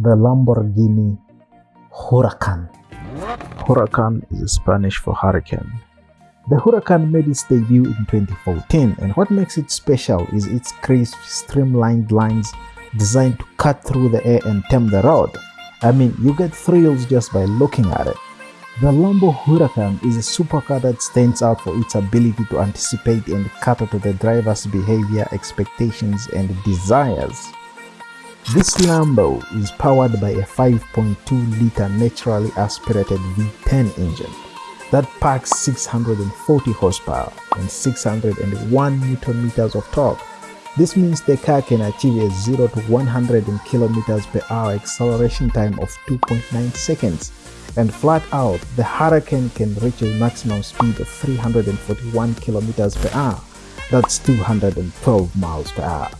the Lamborghini Huracan. Huracan is Spanish for hurricane. The Huracan made its debut in 2014 and what makes it special is its crisp, streamlined lines designed to cut through the air and tame the road. I mean, you get thrills just by looking at it. The Lambo Huracan is a supercar that stands out for its ability to anticipate and cater to the driver's behavior, expectations, and desires. This Lambo is powered by a 5.2-liter naturally aspirated V10 engine that packs 640 horsepower and 601 newton meters of torque. This means the car can achieve a 0 to 100 km per hour acceleration time of 2.9 seconds and flat out the Huracan can reach a maximum speed of 341 km per hour that's 212 miles per hour